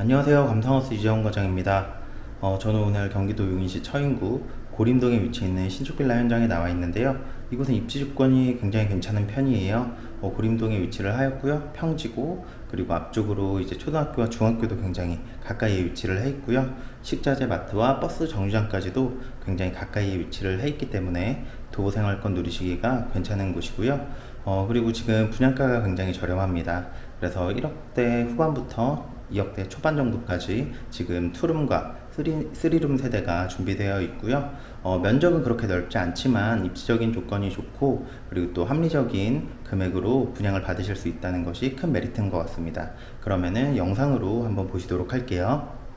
안녕하세요. 감성하우스 이재원 과장입니다. 어, 저는 오늘 경기도 용인시 처인구 고림동에 위치해 있는 신축빌라 현장에 나와 있는데요. 이곳은 입지 조건이 굉장히 괜찮은 편이에요. 어, 고림동에 위치를 하였고요. 평지고 그리고 앞쪽으로 이제 초등학교와 중학교도 굉장히 가까이에 위치를 해 있고요. 식자재 마트와 버스 정류장까지도 굉장히 가까이에 위치를 해 있기 때문에 도보 생활권 누리시기가 괜찮은 곳이고요. 어, 그리고 지금 분양가가 굉장히 저렴합니다. 그래서 1억대 후반부터 2억대 초반 정도까지 지금 투룸과 쓰리, 쓰리룸 세대가 준비되어 있고요. 어, 면적은 그렇게 넓지 않지만 입지적인 조건이 좋고 그리고 또 합리적인 금액으로 분양을 받으실 수 있다는 것이 큰 메리트인 것 같습니다. 그러면은 영상으로 한번 보시도록 할게요.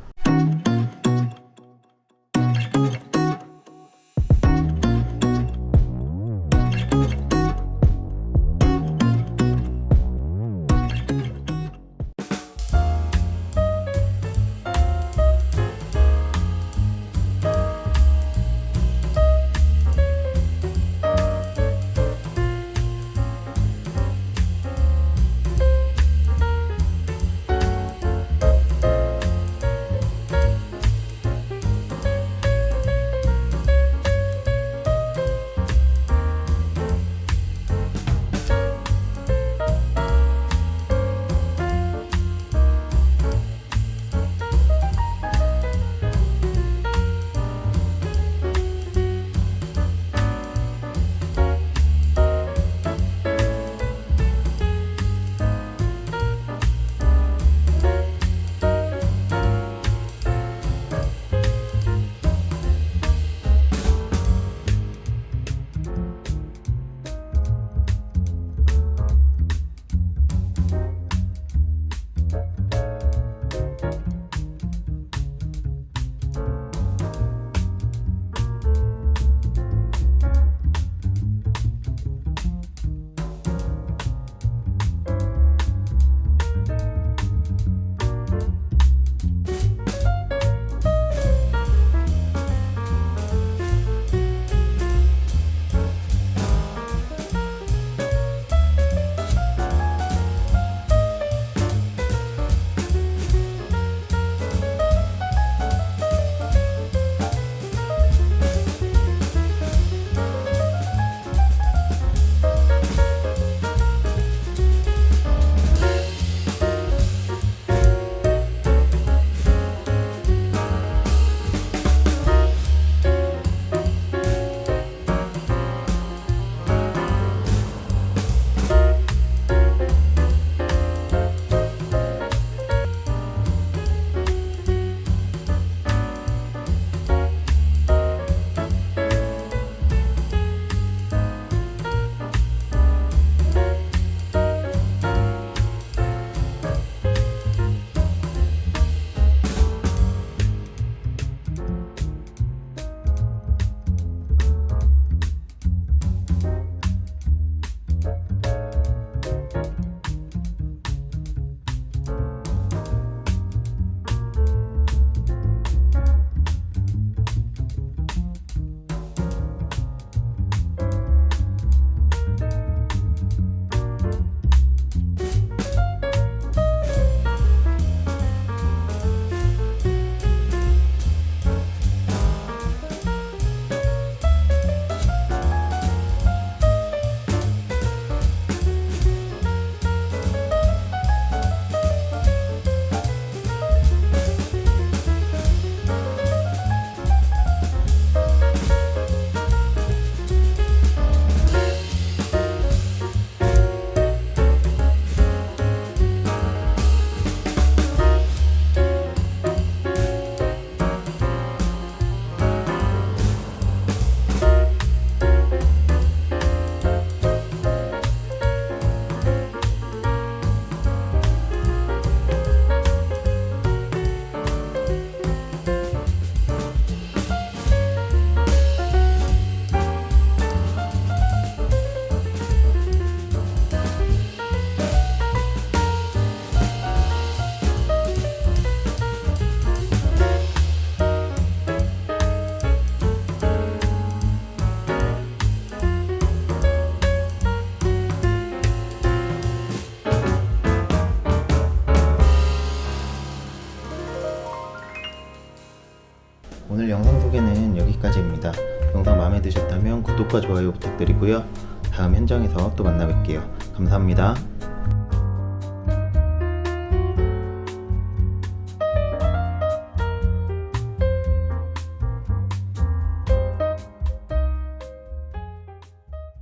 영상 소개는 여기까지입니다. 영상 마음에 드셨다면 구독과 좋아요 부탁드리고요. 다음 현장에서 또 만나 뵐게요. 감사합니다.